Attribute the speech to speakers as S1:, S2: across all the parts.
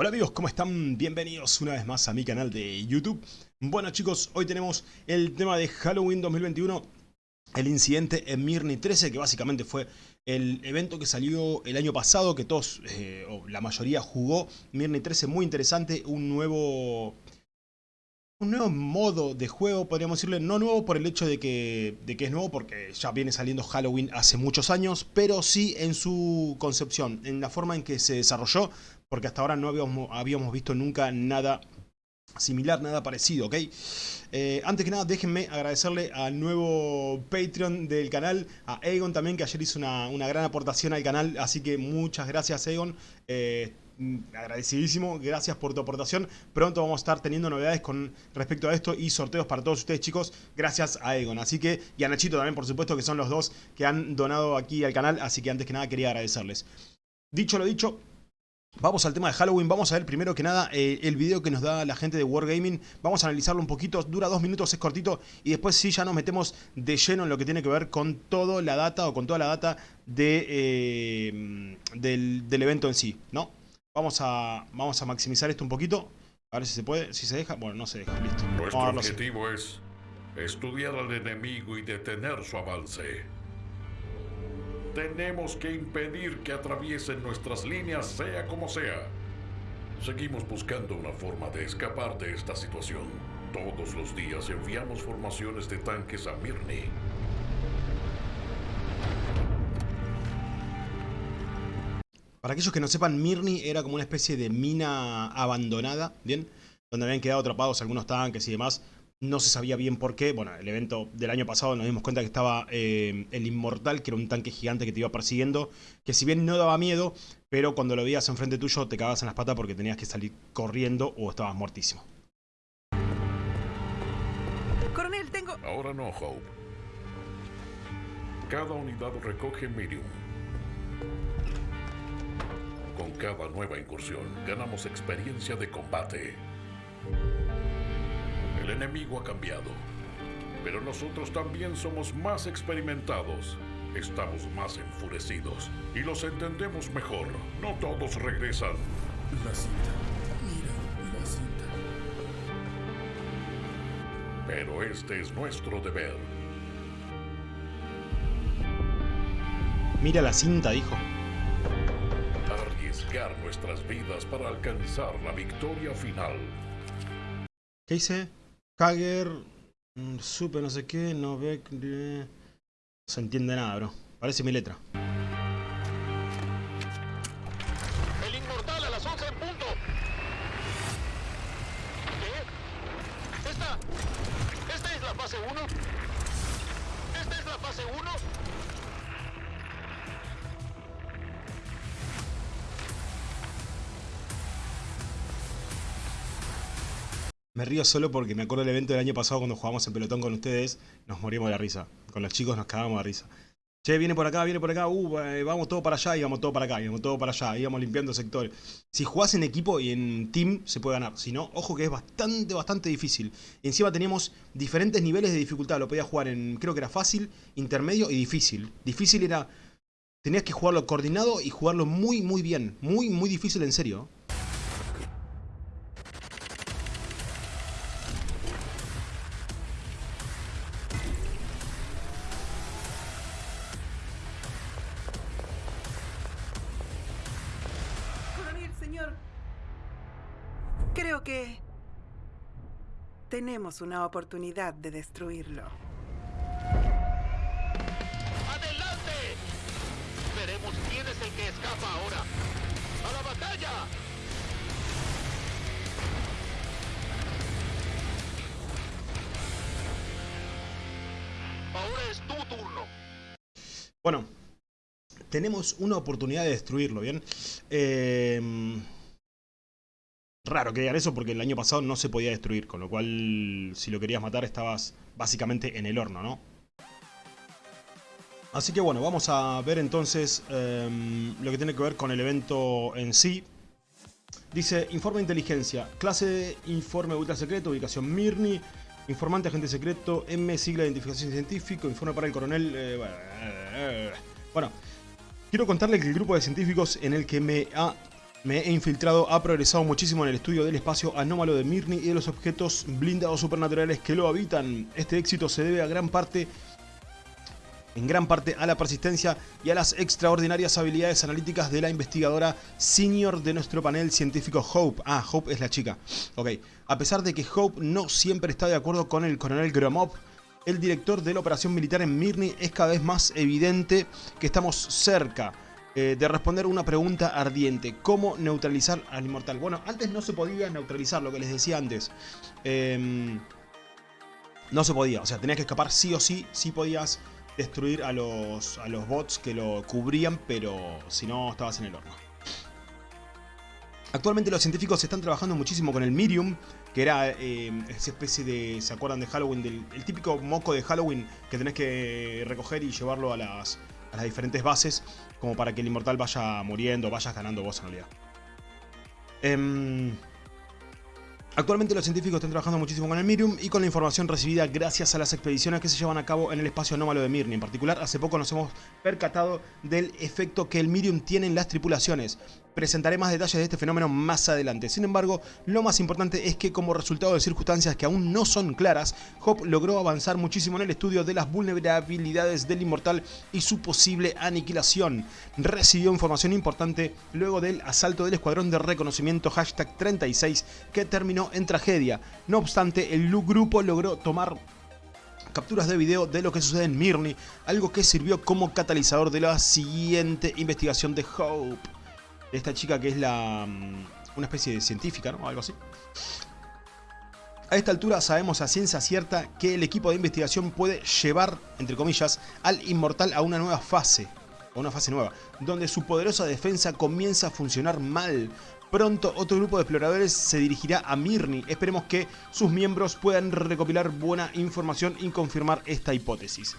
S1: Hola amigos, ¿cómo están? Bienvenidos una vez más a mi canal de YouTube. Bueno chicos, hoy tenemos el tema de Halloween 2021, el incidente en Mirni 13, que básicamente fue el evento que salió el año pasado, que todos, eh, o la mayoría jugó. Mirni 13, muy interesante, un nuevo... Un nuevo modo de juego, podríamos decirle, no nuevo por el hecho de que, de que es nuevo, porque ya viene saliendo Halloween hace muchos años, pero sí en su concepción, en la forma en que se desarrolló, porque hasta ahora no habíamos, habíamos visto nunca nada similar, nada parecido, ¿ok? Eh, antes que nada, déjenme agradecerle al nuevo Patreon del canal, a Egon también, que ayer hizo una, gran aportación al canal, así que muchas gracias Egon, eh, agradecidísimo, gracias por tu aportación, pronto vamos a estar teniendo novedades con respecto a esto y sorteos para todos ustedes chicos, gracias a Egon, así que, y a Nachito también por supuesto, que son los dos que han donado aquí al canal, así que antes que nada quería agradecerles. Dicho lo dicho, Vamos al tema de Halloween, vamos a ver primero que nada eh, el video que nos da la gente de Wargaming. Vamos a analizarlo un poquito, dura dos minutos, es cortito. Y después sí ya nos metemos de lleno en lo que tiene que ver con toda la data o con toda la data de, eh, del, evento en sí, ¿no? Vamos a, vamos a maximizar esto un poquito. A ver si se puede, si se deja, bueno no se deja, listo.
S2: Nuestro objetivo es estudiar al enemigo y detener su avance tenemos que impedir que atraviesen nuestras líneas sea como sea. Seguimos buscando una forma de escapar de esta situación. Todos los días enviamos formaciones de tanques a Mirni.
S1: Para aquellos que no sepan, Mirni era como una especie de mina abandonada, ¿bien? Donde habían quedado atrapados algunos tanques y demás. No se sabía bien por qué. Bueno, el evento del año pasado nos dimos cuenta que estaba eh, el Inmortal, que era un tanque gigante que te iba persiguiendo. Que si bien no daba miedo, pero cuando lo veías enfrente tuyo te cagabas en las patas porque tenías que salir corriendo o estabas muertísimo.
S2: Coronel, tengo... Ahora no, Hope. Cada unidad recoge Medium. Con cada nueva incursión ganamos experiencia de combate. El enemigo ha cambiado, pero nosotros también somos más experimentados. Estamos más enfurecidos y los entendemos mejor. No todos regresan.
S3: La cinta. Mira, la cinta.
S2: Pero este es nuestro deber.
S1: Mira la cinta, dijo.
S2: Arriesgar nuestras vidas para alcanzar la victoria final.
S1: ¿Qué hice? Hager, mm, supe no sé qué, no ve... No se entiende nada, bro. Parece mi letra. Me río solo porque me acuerdo del evento del año pasado cuando jugamos en pelotón con ustedes, nos moríamos de la risa. Con los chicos nos cagábamos de risa. Che, viene por acá, viene por acá, uh, eh, vamos todo para allá y vamos todo para acá, y vamos todo para allá, íbamos limpiando sectores. Si jugás en equipo y en team, se puede ganar. Si no, ojo que es bastante, bastante difícil. encima teníamos diferentes niveles de dificultad. Lo podías jugar en, creo que era fácil, intermedio y difícil. Difícil era, tenías que jugarlo coordinado y jugarlo muy, muy bien. Muy, muy difícil en serio.
S4: Creo que tenemos una oportunidad de destruirlo.
S5: ¡Adelante! Veremos quién es el que escapa ahora. ¡A la batalla! Ahora es tu turno.
S1: Bueno, tenemos una oportunidad de destruirlo, ¿bien? Eh raro que digan eso porque el año pasado no se podía destruir, con lo cual si lo querías matar estabas básicamente en el horno, ¿no? Así que bueno, vamos a ver entonces em, lo que tiene que ver con el evento en sí. Dice, informe de inteligencia, clase informe ultra secreto, ubicación Mirni, informante agente secreto, M, sigla de identificación científico, informe para el coronel... Eh, bueno, quiero contarle que el grupo de científicos en el que me ha Me he infiltrado, ha progresado muchísimo en el estudio del espacio anómalo de Mirni y de los objetos blindados supernaturales que lo habitan. Este éxito se debe a gran parte en gran parte a la persistencia y a las extraordinarias habilidades analíticas de la investigadora senior de nuestro panel científico Hope. Ah, Hope es la chica. Ok. A pesar de que Hope no siempre está de acuerdo con el coronel Gromov, el director de la operación militar en Mirny es cada vez más evidente que estamos cerca eh, de responder una pregunta ardiente. ¿Cómo neutralizar al inmortal? Bueno, antes no se podía neutralizar, lo que les decía antes. Em, no se podía, o sea, tenías que escapar sí o sí, sí podías destruir a los, a los bots que lo cubrían, pero si no estabas en el horno. Actualmente los científicos están trabajando muchísimo con el Mirium, que era eh, esa especie de, ¿se acuerdan de Halloween? Del, el típico moco de Halloween que tenés que recoger y llevarlo a las, a las diferentes bases, como para que el inmortal vaya muriendo, vayas ganando vos en realidad. Eh, Actualmente los científicos están trabajando muchísimo con el Mirium y con la información recibida gracias a las expediciones que se llevan a cabo en el espacio anómalo de Mirni. En particular, hace poco nos hemos percatado del efecto que el Mirium tiene en las tripulaciones. Presentaré más detalles de este fenómeno más adelante. Sin embargo, lo más importante es que como resultado de circunstancias que aún no son claras, Hop logró avanzar muchísimo en el estudio de las vulnerabilidades del Inmortal y su posible aniquilación. Recibió información importante luego del asalto del escuadrón de reconocimiento hashtag 36 que terminó en tragedia. No obstante, el grupo logró tomar capturas de video de lo que sucede en Mirny, algo que sirvió como catalizador de la siguiente investigación de Hope esta chica que es la mm, una especie de científica, ¿no? Algo así. A esta altura sabemos a ciencia cierta que el equipo de investigación puede llevar, entre comillas, al inmortal a una nueva fase, a una fase nueva, donde su poderosa defensa comienza a funcionar mal. Pronto otro grupo de exploradores se dirigirá a Mirni. Esperemos que sus miembros puedan recopilar buena información y confirmar esta hipótesis.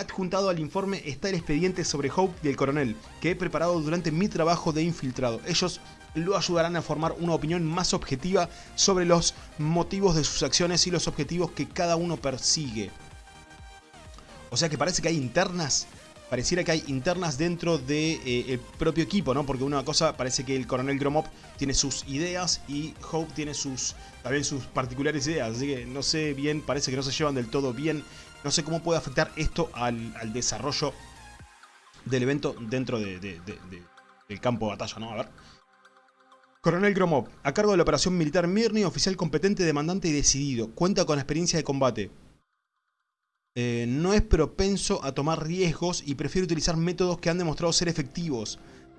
S1: Adjuntado al informe está el expediente sobre Hope y el coronel, que he preparado durante mi trabajo de infiltrado. Ellos lo ayudarán a formar una opinión más objetiva sobre los motivos de sus acciones y los objetivos que cada uno persigue. O sea que parece que hay internas pareciera que hay internas dentro del de, eh, propio equipo, ¿no? Porque una cosa parece que el coronel Gromov tiene sus ideas y Hope tiene sus también sus particulares ideas, así que no sé bien, parece que no se llevan del todo bien. No sé cómo puede afectar esto al, desarrollo del evento dentro del campo de batalla, ¿no? A ver. Coronel Gromov, a cargo de la operación militar Mirny, oficial competente, demandante y decidido. Cuenta con experiencia de combate. Eh, no es propenso a tomar riesgos y prefiere utilizar métodos que han demostrado ser efectivos.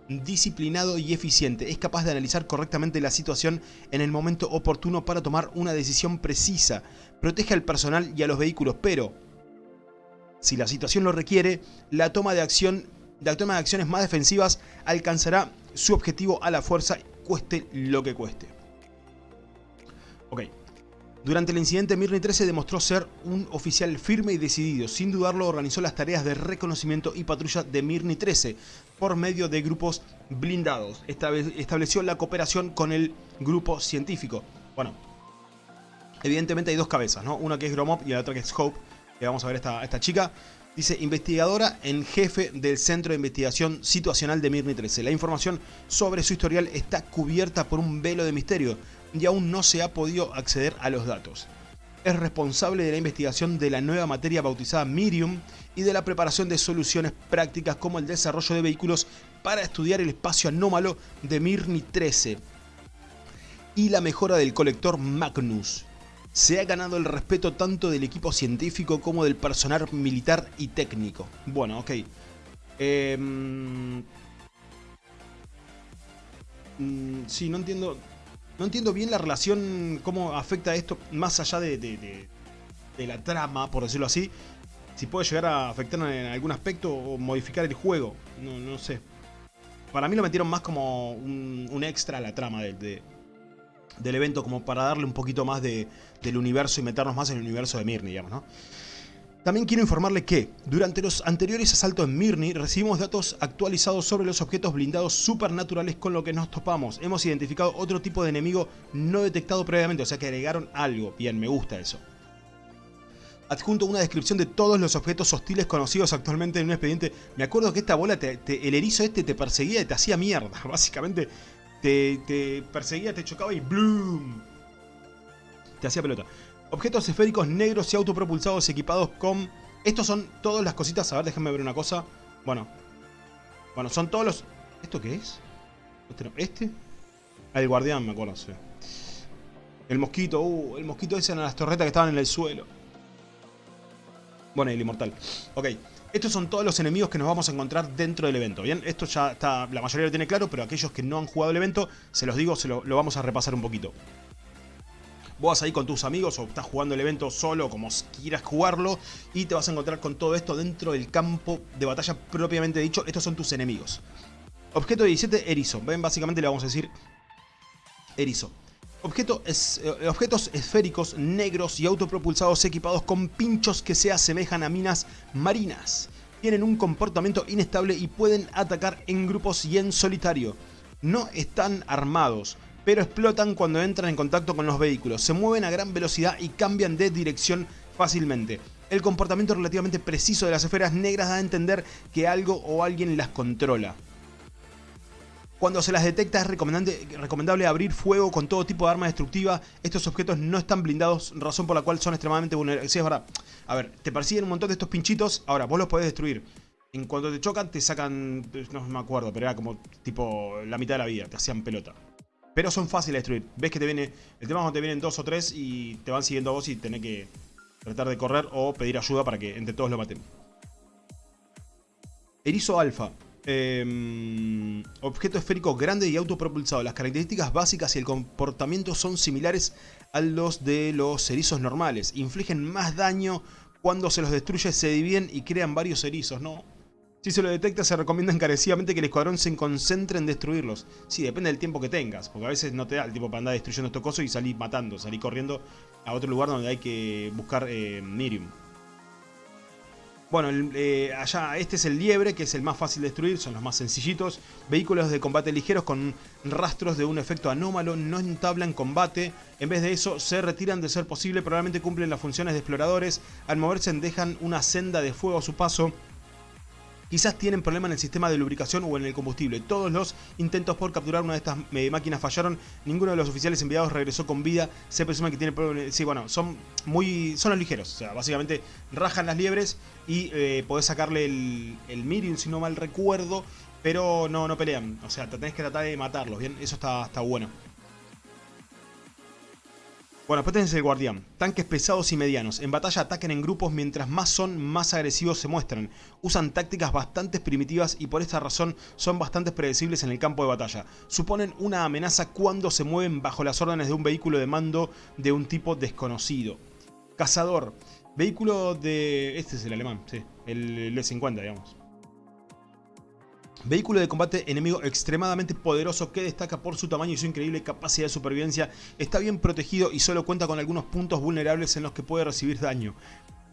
S1: Disciplinado y eficiente, es capaz de analizar correctamente la situación en el momento oportuno para tomar una decisión precisa. Protege al personal y a los vehículos, pero si la situación lo requiere, la toma de acción la toma de acciones más defensivas alcanzará su objetivo a la fuerza, cueste lo que cueste. Ok. Durante el incidente, Mirny 13 demostró ser un oficial firme y decidido. Sin dudarlo, organizó las tareas de reconocimiento y patrulla de Mirny 13 por medio de grupos blindados. Estableció la cooperación con el grupo científico. Bueno, evidentemente hay dos cabezas, ¿no? Una que es Gromov y la otra que es Hope. Vamos a ver esta, esta chica. Dice, investigadora en jefe del Centro de Investigación Situacional de Mirny 13. La información sobre su historial está cubierta por un velo de misterio y aún no se ha podido acceder a los datos. Es responsable de la investigación de la nueva materia bautizada Mirium y de la preparación de soluciones prácticas como el desarrollo de vehículos para estudiar el espacio anómalo de Mirni 13 y la mejora del colector Magnus. Se ha ganado el respeto tanto del equipo científico como del personal militar y técnico. Bueno, ok. Eh, sí, no entiendo. No entiendo bien la relación, cómo afecta esto, más allá de, la trama, por decirlo así. Si puede llegar a afectar en algún aspecto o modificar el juego. No, no sé. Para mí lo metieron más como un, extra a la trama del evento, como para darle un poquito más del universo y meternos más en el universo de Mirni, digamos, ¿no? También quiero informarle que, durante los anteriores asaltos en Mirni, recibimos datos actualizados sobre los objetos blindados supernaturales con lo que nos topamos. Hemos identificado otro tipo de enemigo no detectado previamente, o sea que agregaron algo. Bien, me gusta eso. Adjunto una descripción de todos los objetos hostiles conocidos actualmente en un expediente. Me acuerdo que esta bola, el erizo este te perseguía y te hacía mierda. Básicamente te, perseguía, te chocaba y ¡bloom! Te hacía pelota. Objetos esféricos negros y autopropulsados equipados con... Estos son todas las cositas. A ver, déjenme ver una cosa. Bueno. Bueno, son todos los... ¿Esto qué es? ¿Este? Ah, el guardián, me acuerdo, sí. El mosquito, uh, el mosquito ese en las torretas que estaban en el suelo. Bueno, el inmortal. Ok. Estos son todos los enemigos que nos vamos a encontrar dentro del evento, ¿bien? Esto ya está, la mayoría lo tiene claro, pero aquellos que no han jugado el evento, se los digo, se lo, vamos a repasar un poquito. Vos vas ahí con tus amigos o estás jugando el evento solo, como quieras jugarlo, y te vas a encontrar con todo esto dentro del campo de batalla propiamente dicho. Estos son tus enemigos. Objeto 17, erizo. Ven, básicamente le vamos a decir erizo. Eh, objetos esféricos, negros y autopropulsados equipados con pinchos que se asemejan a minas marinas. Tienen un comportamiento inestable y pueden atacar en grupos y en solitario. No están armados, pero explotan cuando entran en contacto con los vehículos. Se mueven a gran velocidad y cambian de dirección fácilmente. El comportamiento relativamente preciso de las esferas negras da a entender que algo o alguien las controla. Cuando se las detecta es recomendable abrir fuego con todo tipo de arma destructiva. Estos objetos no están blindados, razón por la cual son extremadamente vulnerables. Sí, es verdad. A ver, te persiguen un montón de estos pinchitos. Ahora, vos los podés destruir. En cuanto te chocan, te sacan... No me acuerdo, pero era como tipo la mitad de la vida. Te hacían pelota. Pero son fáciles de destruir. Ves que te viene... El tema es cuando te vienen dos o tres y te van siguiendo a vos y tenés que tratar de correr o pedir ayuda para que entre todos lo maten. Erizo alfa. Em, objeto esférico grande y autopropulsado. Las características básicas y el comportamiento son similares a los de los erizos normales. Infligen más daño cuando se los destruye, se dividen y crean varios erizos. No, si se lo detecta, se recomienda encarecidamente que el escuadrón se concentre en destruirlos. Sí, depende del tiempo que tengas, porque a veces no te da el tiempo para andar destruyendo estos cosos y salir matando, salir corriendo a otro lugar donde hay que buscar eh. Bueno, eh, allá este es el liebre, que es el más fácil de destruir, son los más sencillitos. Vehículos de combate ligeros con rastros de un efecto anómalo, no entablan combate. En vez de eso, se retiran de ser posible, probablemente cumplen las funciones de exploradores. Al moverse dejan una senda de fuego a su paso Quizás tienen problema en el sistema de lubricación o en el combustible. Todos los intentos por capturar una de estas eh, máquinas fallaron. Ninguno de los oficiales enviados regresó con vida. Se presume que tiene problemas. Sí, bueno, son muy. son los ligeros. O sea, básicamente rajan las liebres y eh, podés sacarle el, el Miriam, si no mal recuerdo. Pero no, no pelean. O sea, te tenés que tratar de matarlos, ¿bien? Eso está, está bueno. Bueno, después tenés el guardián. Tanques pesados y medianos. En batalla atacan en grupos mientras más son, más agresivos se muestran. Usan tácticas bastante primitivas y por esta razón son bastante predecibles en el campo de batalla. Suponen una amenaza cuando se mueven bajo las órdenes de un vehículo de mando de un tipo desconocido. Cazador. Vehículo de... Este es el alemán, sí. El L-50, digamos. Vehículo de combate enemigo extremadamente poderoso que destaca por su tamaño y su increíble capacidad de supervivencia. Está bien protegido y solo cuenta con algunos puntos vulnerables en los que puede recibir daño.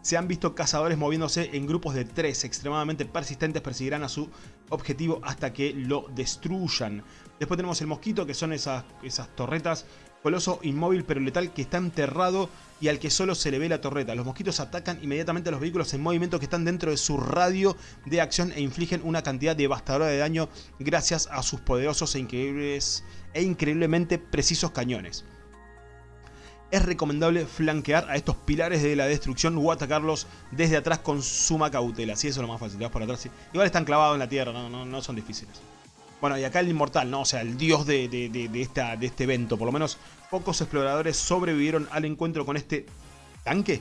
S1: Se han visto cazadores moviéndose en grupos de tres extremadamente persistentes, perseguirán a su objetivo hasta que lo destruyan. Después tenemos el mosquito, que son esas, esas torretas Coloso inmóvil pero letal que está enterrado y al que solo se le ve la torreta. Los mosquitos atacan inmediatamente a los vehículos en movimiento que están dentro de su radio de acción e infligen una cantidad devastadora de daño gracias a sus poderosos e, increíbles, e increíblemente precisos cañones. Es recomendable flanquear a estos pilares de la destrucción o atacarlos desde atrás con suma cautela. Si eso es lo más fácil, te vas por atrás. Igual están clavados en la tierra, no, no son difíciles. Bueno, y acá el inmortal, ¿no? O sea, el dios de, esta, de este evento. Por lo menos pocos exploradores sobrevivieron al encuentro con este tanque.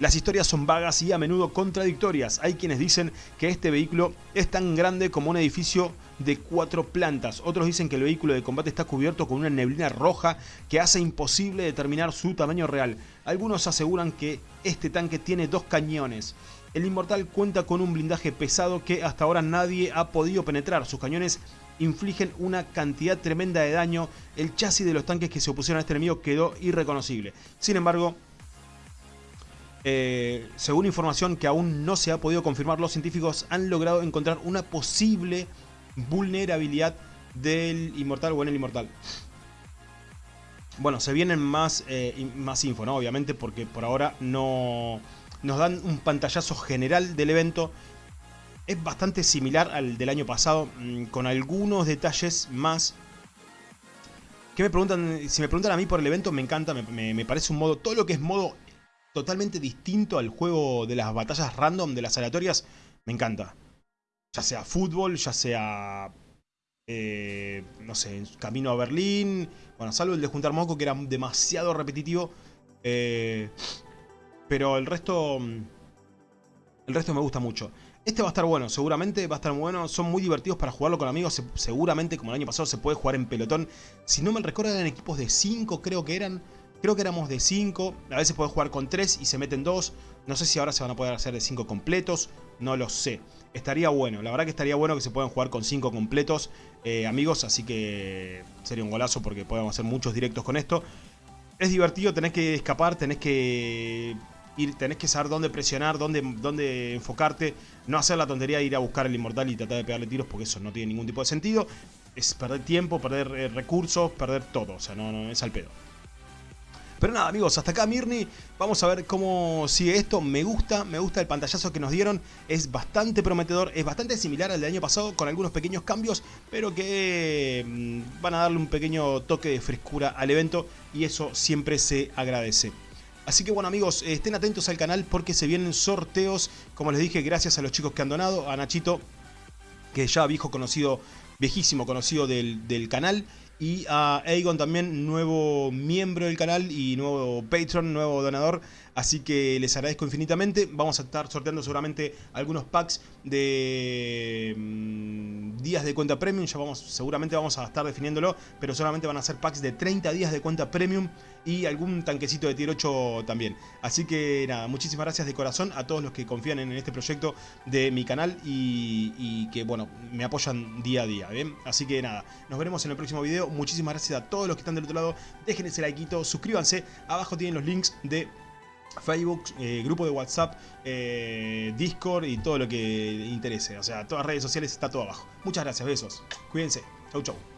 S1: Las historias son vagas y a menudo contradictorias. Hay quienes dicen que este vehículo es tan grande como un edificio de cuatro plantas. Otros dicen que el vehículo de combate está cubierto con una neblina roja que hace imposible determinar su tamaño real. Algunos aseguran que este tanque tiene dos cañones el Inmortal cuenta con un blindaje pesado que hasta ahora nadie ha podido penetrar. Sus cañones infligen una cantidad tremenda de daño. El chasis de los tanques que se opusieron a este enemigo quedó irreconocible. Sin embargo, eh, según información que aún no se ha podido confirmar, los científicos han logrado encontrar una posible vulnerabilidad del Inmortal o en el Inmortal. Bueno, se vienen más, eh, más info, ¿no? Obviamente porque por ahora no nos dan un pantallazo general del evento. Es bastante similar al del año pasado, mm, con algunos detalles más ¿Qué me preguntan? Si me preguntan a mí por el evento, me encanta, me, me- me parece un modo, todo lo que es modo totalmente distinto al juego de las batallas random, de las aleatorias, me encanta. Ya sea fútbol, ya sea, eh, no sé, camino a Berlín, bueno, salvo el de juntar moco que era demasiado repetitivo, eh, pero el resto, mm, el resto me gusta mucho. Este va a estar bueno, seguramente va a estar bueno. Son muy divertidos para jugarlo con amigos. se- seguramente, como el año pasado, se puede jugar en pelotón. Si no me recuerdo, eran equipos de 5, creo que eran. Creo que éramos de 5. A veces puedes jugar con 3 y se meten 2. No sé si ahora se van a poder hacer de 5 completos. No lo sé. Estaría bueno. La verdad que estaría bueno que se puedan jugar con 5 completos, eh, amigos. Así que sería un golazo porque podemos hacer muchos directos con esto. Es divertido, tenés que escapar, tenés que tenés que saber dónde presionar, dónde, dónde enfocarte. No hacer la tontería de ir a buscar el inmortal y tratar de pegarle tiros porque eso no tiene ningún tipo de sentido. Es perder tiempo, perder eh, recursos, perder todo. O sea, no, no es al pedo. Pero nada, amigos, hasta acá Mirni. Vamos a ver cómo sigue esto. Me gusta, me gusta el pantallazo que nos dieron. Es bastante prometedor, es bastante similar al del año pasado, con algunos pequeños cambios, pero que mm, van a darle un pequeño toque de frescura al evento y eso siempre se agradece. Así que bueno amigos, eh, estén atentos al canal porque se vienen sorteos, como les dije, gracias a los chicos que han donado, a Nachito, que ya viejo conocido, viejísimo conocido del, del canal, y a Aegon también, nuevo miembro del canal y nuevo patron, nuevo donador. Así que les agradezco infinitamente. Vamos a estar sorteando seguramente algunos packs de mm, días de cuenta premium. Ya vamos, seguramente vamos a estar definiéndolo, pero solamente van a ser packs de 30 días de cuenta premium y algún tanquecito de tier 8 también. Así que nada, muchísimas gracias de corazón a todos los que confían en este proyecto de mi canal y, que bueno, me apoyan día a día. Así que nada, nos veremos en el próximo video. Muchísimas gracias a todos los que están del otro lado. Dejen ese likeito, suscríbanse. Abajo tienen los links de Facebook, eh, grupo de WhatsApp, eh, Discord y todo lo que interese. O sea, todas las redes sociales está todo abajo. Muchas gracias, besos. Cuídense. Chau, chau.